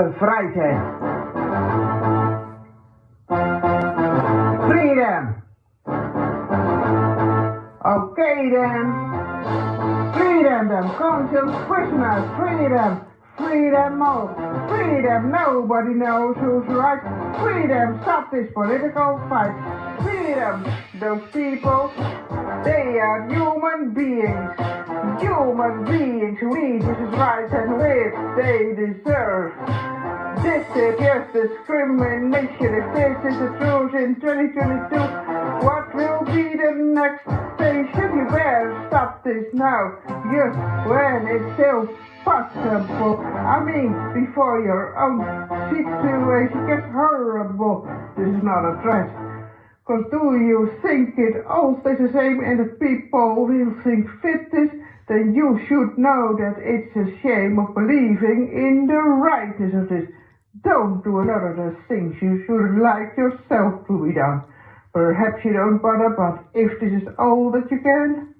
bevrijdheid. Freedom. Okay then. Freedom then. Conscious prisoners. Freedom. Freedom all. Freedom. Nobody knows who's right. Freedom. Stop this political fight. Freedom. Those people. They are human beings. Human beings who need these rights and which they deserve. This is just discrimination. If this is the truth in 2022, what will be the next station? You better stop this now. Just when it's still possible. I mean, before your own situation gets horrible. This is not a threat. Cause do you think it all stays the same and the people will think fit this? Then you should know that it's a shame of believing in the rightness of this. Don't do a lot of the things you should like yourself to be done. Perhaps you don't bother, but if this is all that you can,